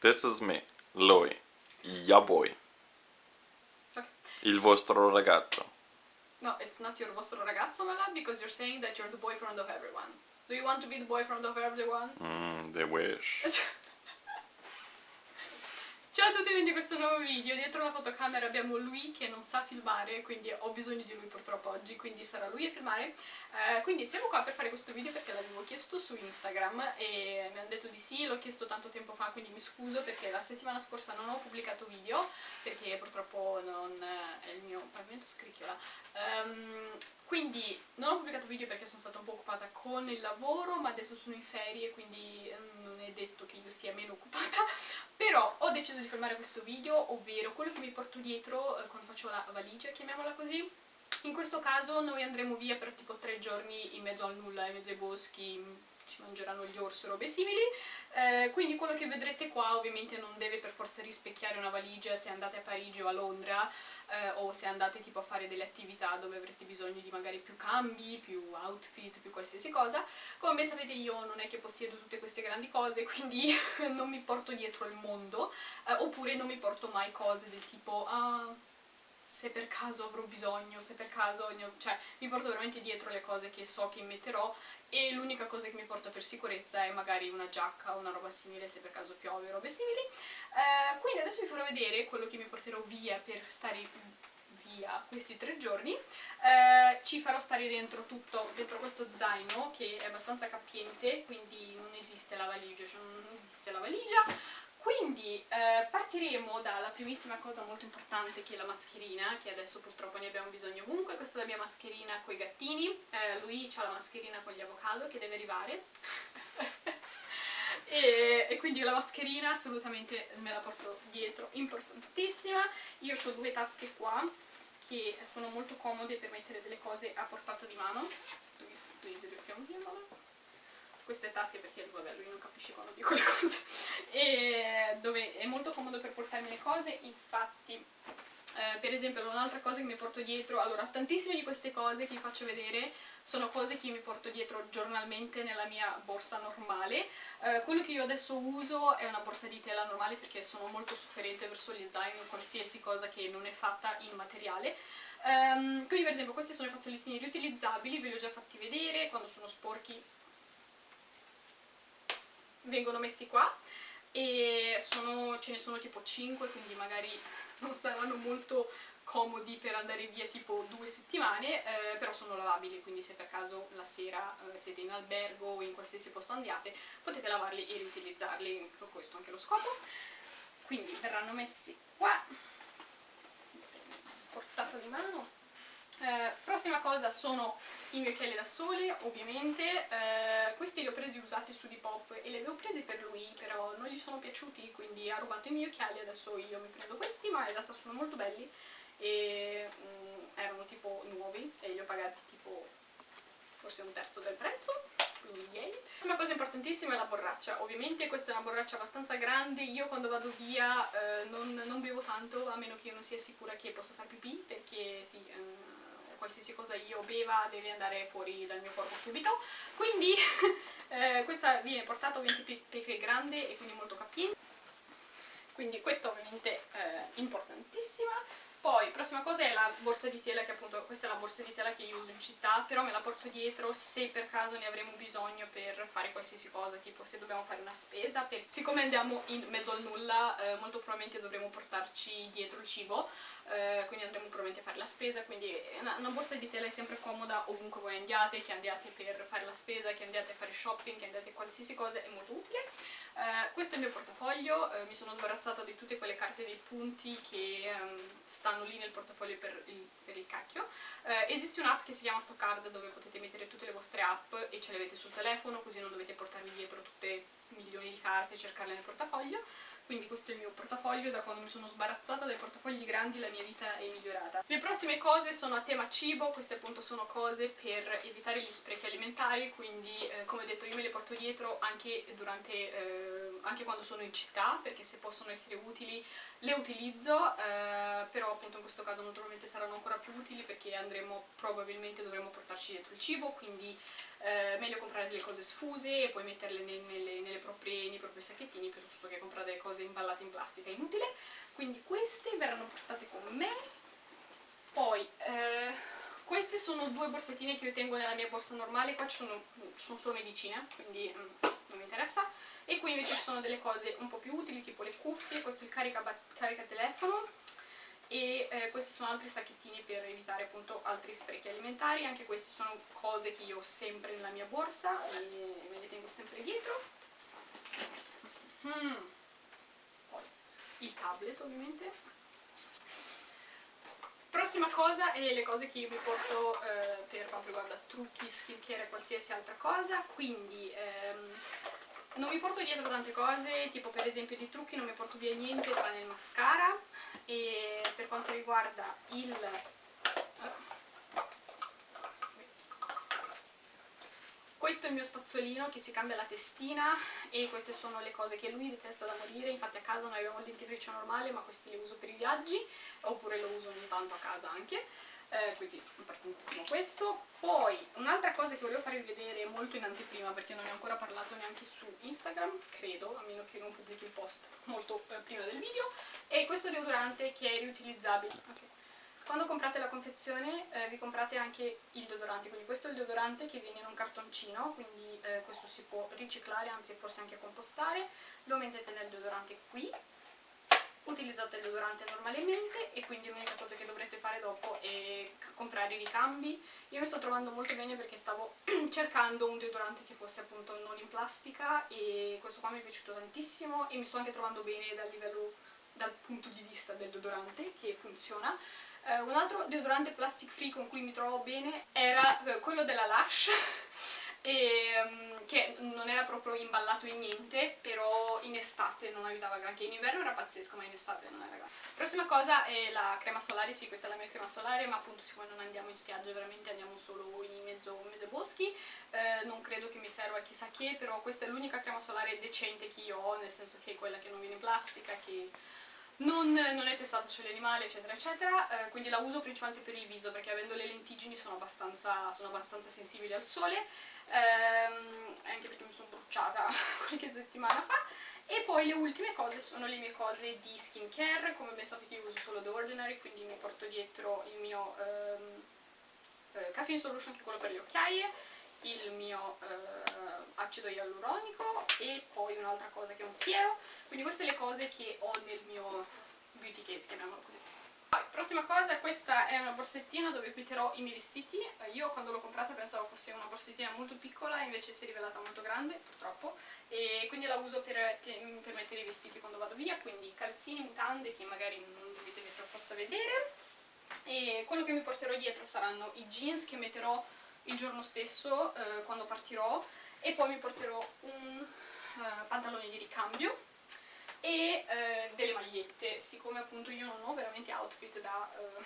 This is me, lui, ya boy. Okay. Il vostro ragazzo. No, it's not your vostro ragazzo, my love, because you're saying that you're the boyfriend of everyone. Do you want to be the boyfriend of everyone? Mm, the wish. Ciao a tutti benvenuti in questo nuovo video, dietro la fotocamera abbiamo lui che non sa filmare, quindi ho bisogno di lui purtroppo oggi, quindi sarà lui a filmare. Eh, quindi siamo qua per fare questo video perché l'avevo chiesto su Instagram e mi hanno detto di sì, l'ho chiesto tanto tempo fa, quindi mi scuso perché la settimana scorsa non ho pubblicato video, perché purtroppo non è il mio pavimento scricchiola. Um, quindi non ho pubblicato video perché sono stata un po' occupata con il lavoro, ma adesso sono in ferie, quindi non è detto che io sia meno occupata, però ho deciso di filmare questo video, ovvero quello che mi porto dietro eh, quando faccio la valigia, chiamiamola così. In questo caso noi andremo via per tipo tre giorni in mezzo al nulla, in mezzo ai boschi, ci mangeranno gli orsi o robe simili, eh, quindi quello che vedrete qua ovviamente non deve per forza rispecchiare una valigia se andate a Parigi o a Londra eh, o se andate tipo a fare delle attività dove avrete bisogno di magari più cambi, più outfit, più qualsiasi cosa. Come sapete io non è che possiedo tutte queste grandi cose, quindi non mi porto dietro il mondo, eh, oppure non mi porto mai cose del tipo... Ah, se per caso avrò bisogno, se per caso... cioè mi porto veramente dietro le cose che so che metterò e l'unica cosa che mi porto per sicurezza è magari una giacca o una roba simile se per caso piove o robe simili. Eh, quindi adesso vi farò vedere quello che mi porterò via per stare via questi tre giorni. Eh, ci farò stare dentro tutto, dentro questo zaino che è abbastanza capiente, quindi non esiste la valigia, cioè non esiste la valigia quindi eh, partiremo dalla primissima cosa molto importante che è la mascherina, che adesso purtroppo ne abbiamo bisogno ovunque, questa è la mia mascherina con i gattini, eh, lui ha la mascherina con gli avocado che deve arrivare, e, e, quindi la mascherina assolutamente me la porto dietro, importantissima, io ho due tasche qua che sono molto comode per mettere delle cose a portata di mano, queste tasche perché vabbè, lui non capisce quando dico le cose. E dove è molto comodo per portarmi le cose infatti eh, per esempio un'altra cosa che mi porto dietro allora tantissime di queste cose che vi faccio vedere sono cose che mi porto dietro giornalmente nella mia borsa normale. Eh, quello che io adesso uso è una borsa di tela normale perché sono molto sofferente verso gli zaini qualsiasi cosa che non è fatta in materiale. Um, quindi per esempio questi sono i fazzolettini riutilizzabili ve li ho già fatti vedere quando sono sporchi vengono messi qua e sono, ce ne sono tipo 5 quindi magari non saranno molto comodi per andare via tipo due settimane eh, però sono lavabili quindi se per caso la sera eh, siete in albergo o in qualsiasi posto andiate potete lavarli e riutilizzarli questo anche lo scopo. Quindi verranno messi qua portata di mano eh, prossima cosa sono i miei occhiali da sole, ovviamente, eh, questi li ho presi usati su Depop e li avevo presi per lui, però non gli sono piaciuti, quindi ha rubato i miei occhiali, adesso io mi prendo questi, ma in realtà sono molto belli e mm, erano tipo nuovi e li ho pagati tipo forse un terzo del prezzo, quindi yay. Una cosa importantissima è la borraccia, ovviamente questa è una borraccia abbastanza grande, io quando vado via eh, non, non, bevo tanto a meno che io non sia sicura che posso fare pipì, perché sì... Eh, qualsiasi cosa io beva deve andare fuori dal mio corpo subito. Quindi eh, questa viene portata ovviamente perché è grande e quindi molto capiente quindi questa ovviamente è eh, importantissima poi, prossima cosa è la borsa di tela, che appunto questa è la borsa di tela che io uso in città, però me la porto dietro se per caso ne avremo bisogno per fare qualsiasi cosa, tipo se dobbiamo fare una spesa. Per... Siccome andiamo in mezzo al nulla, eh, molto probabilmente dovremo portarci dietro il cibo, eh, quindi andremo probabilmente a fare la spesa, quindi una, una, borsa di tela è sempre comoda ovunque voi andiate, che andiate per fare la spesa, che andiate a fare shopping, che andiate a qualsiasi cosa, è molto utile. Eh, questo è il mio portafoglio, eh, mi sono sbarazzata di tutte quelle carte dei punti che ehm, stanno lì nel portafoglio per il, per il cacchio. Eh, esiste un'app che si chiama Stockcard dove potete mettere tutte le vostre app e ce le avete sul telefono così non dovete portarvi dietro tutte milioni di carte e cercarle nel portafoglio quindi questo è il mio portafoglio, da quando mi sono sbarazzata dai portafogli grandi la mia vita è migliorata. Le prossime cose sono a tema cibo, queste appunto sono cose per evitare gli sprechi alimentari, quindi eh, come ho detto io me le porto dietro anche durante... Eh, anche quando sono in città, perché se possono essere utili le utilizzo, eh, però appunto in questo caso naturalmente saranno ancora più utili perché andremo, probabilmente dovremo portarci dietro il cibo, quindi eh, meglio comprare delle cose sfuse e poi metterle nel, nelle, nelle proprie, nei propri sacchettini piuttosto che comprare delle cose imballate in plastica inutile. Quindi queste verranno portate con me. Poi, eh, queste sono due borsettine che io tengo nella mia borsa normale, qua ci sono, sono solo medicine, quindi mm, non mi interessa. E qui invece ci sono delle cose un po' più utili, tipo le cuffie, questo è il carica, carica telefono, e eh, questi sono altri sacchettini per evitare appunto altri sprechi alimentari, anche queste sono cose che io ho sempre nella mia borsa e me le tengo sempre dietro. Mm. Il tablet ovviamente. Prossima cosa è le cose che io mi porto eh, per quanto riguarda trucchi, skincare e qualsiasi altra cosa, quindi ehm, non mi porto dietro tante cose, tipo per esempio di trucchi non mi porto via niente tranne il mascara. E per quanto riguarda il... Questo è il mio spazzolino che si cambia la testina e queste sono le cose che lui detesta da morire, infatti a casa noi abbiamo il dentifricio normale ma questi li uso per i viaggi oppure lo uso ogni tanto a casa anche. Eh, quindi importantissimo questo. Poi un'altra cosa che volevo farvi vedere molto in anteprima perché non ne ho ancora parlato neanche su Instagram credo, a meno che non pubblichi il post molto eh, prima del video è questo deodorante che è riutilizzabile. Okay. Quando comprate la confezione eh, vi comprate anche il deodorante quindi questo è il deodorante che viene in un cartoncino quindi eh, questo si può riciclare anzi forse anche compostare lo mettete nel deodorante qui utilizzate il deodorante normalmente e quindi l'unica cosa che dovrete fare dopo è comprare i ricambi. Io mi sto trovando molto bene perché stavo cercando un deodorante che fosse appunto non in plastica e questo qua mi è piaciuto tantissimo e mi sto anche trovando bene dal livello dal punto di vista del deodorante che funziona. Uh, un altro deodorante plastic free con cui mi trovo bene era uh, quello della Lush e, um, che non era proprio imballato in niente, però in estate non aiutava granché, in inverno era pazzesco ma in estate non era granché. Prossima cosa è la crema solare, sì questa è la mia crema solare, ma appunto siccome non andiamo in spiaggia veramente andiamo solo in mezzo, mezzo boschi, eh, non credo che mi serva chissà che, però questa è l'unica crema solare decente che io ho, nel senso che è quella che non viene in plastica, che non, non, è testata animali eccetera eccetera, eh, quindi la uso principalmente per il viso perché avendo le lentiggini sono abbastanza, sono abbastanza sensibili al sole, ehm, anche perché mi sono bruciata qualche settimana fa, e poi le ultime cose sono le mie cose di skincare, come ben sapete io uso solo The Ordinary, quindi mi porto dietro il mio ehm, eh, Caffeine Solution, che è quello per le occhiaie, il mio eh, acido ialuronico e poi un'altra cosa che è un siero. Quindi queste le cose che ho nel mio beauty case, chiamiamolo così. Poi, prossima cosa, questa è una borsettina dove metterò i miei vestiti. Io quando l'ho comprata pensavo fosse una borsettina molto piccola invece si è rivelata molto grande, purtroppo. E quindi la uso per, per mettere i vestiti quando vado via quindi calzini, mutande che magari non dovete per forza vedere. E quello che mi porterò dietro saranno i jeans che metterò il giorno stesso eh, quando partirò e poi mi porterò un uh, pantalone di ricambio e uh, delle magliette, siccome appunto io non ho veramente outfit da, uh,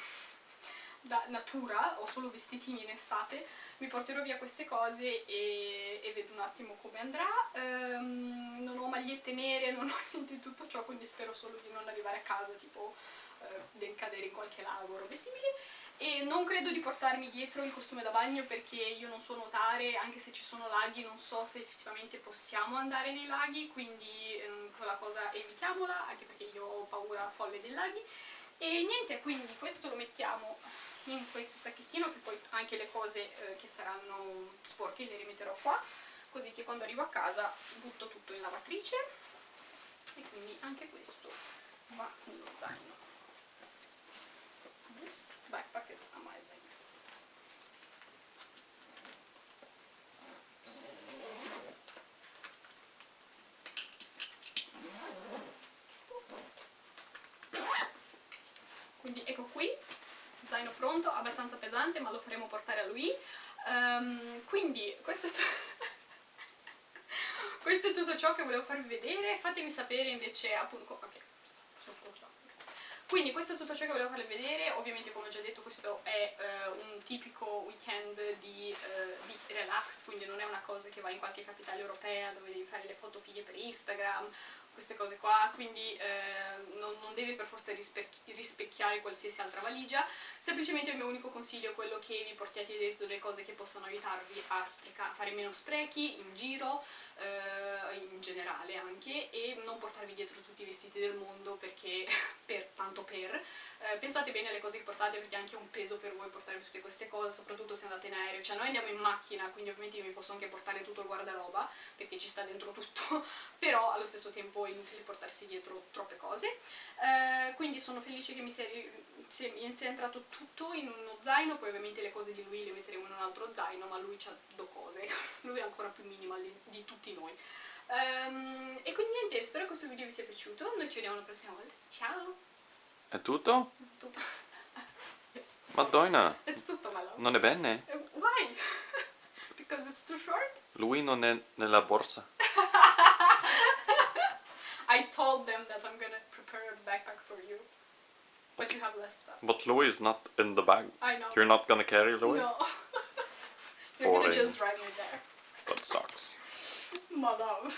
da natura, ho solo vestitini in estate, mi porterò via queste cose e, e vedo un attimo come andrà. Um, non ho magliette nere, non ho niente di tutto ciò, quindi spero solo di non arrivare a casa tipo del cadere in qualche lago o robe simili e non credo di portarmi dietro il costume da bagno perché io non so nuotare, anche se ci sono laghi non so se effettivamente possiamo andare nei laghi, quindi ehm, quella cosa evitiamola, anche perché io ho paura folle dei laghi. E niente, quindi questo lo mettiamo in questo sacchettino, che poi anche le cose eh, che saranno sporche le rimetterò qua, così che quando arrivo a casa butto tutto in lavatrice e quindi anche questo va nello zaino. This backpack is amazing. Quindi ecco qui, zaino pronto, abbastanza pesante ma lo faremo portare a lui. Um, quindi questo è, questo è tutto ciò che volevo farvi vedere, fatemi sapere invece appunto... Okay Quindi questo è tutto ciò che volevo farvi vedere, ovviamente come ho già detto questo è eh, un tipico weekend di, eh, di relax, quindi non è una cosa che va in qualche capitale europea dove devi fare le foto fighe per Instagram, queste cose qua, quindi eh, non, non deve per forza rispecchi- rispecchiare qualsiasi altra valigia, semplicemente il mio unico consiglio è quello che vi portiate dietro delle cose che possono aiutarvi a, a fare meno sprechi in giro, generale anche, e non portarvi dietro tutti i vestiti del mondo perché, per, tanto per, eh, pensate bene alle cose che portate perché è anche un peso per voi portare tutte queste cose, soprattutto se andate in aereo, cioè noi andiamo in macchina, quindi ovviamente io mi posso anche portare tutto il guardaroba perché ci sta dentro tutto, però allo stesso tempo è inutile portarsi dietro troppe cose. Eh, quindi sono felice che mi sia, mi sia entrato tutto in uno zaino, poi ovviamente le cose di lui le metteremo in un altro zaino, ma lui ha due cose, lui è ancora più minimal di tutti noi. Ehm, e quindi niente, spero che questo video vi sia piaciuto, noi ci vediamo la prossima volta, ciao! È tutto? Tutto. Yes. Madonna, It's tutto, my love. non è bene? Uh, Why? Because it's too short? Lui non è nella borsa. I told them that I'm gonna prepare a backpack for you. But you have less stuff. But Louis is not in the bag. I know. You're not gonna carry Louis? No. You're gonna Boring. just drive me there. That sucks. Madame.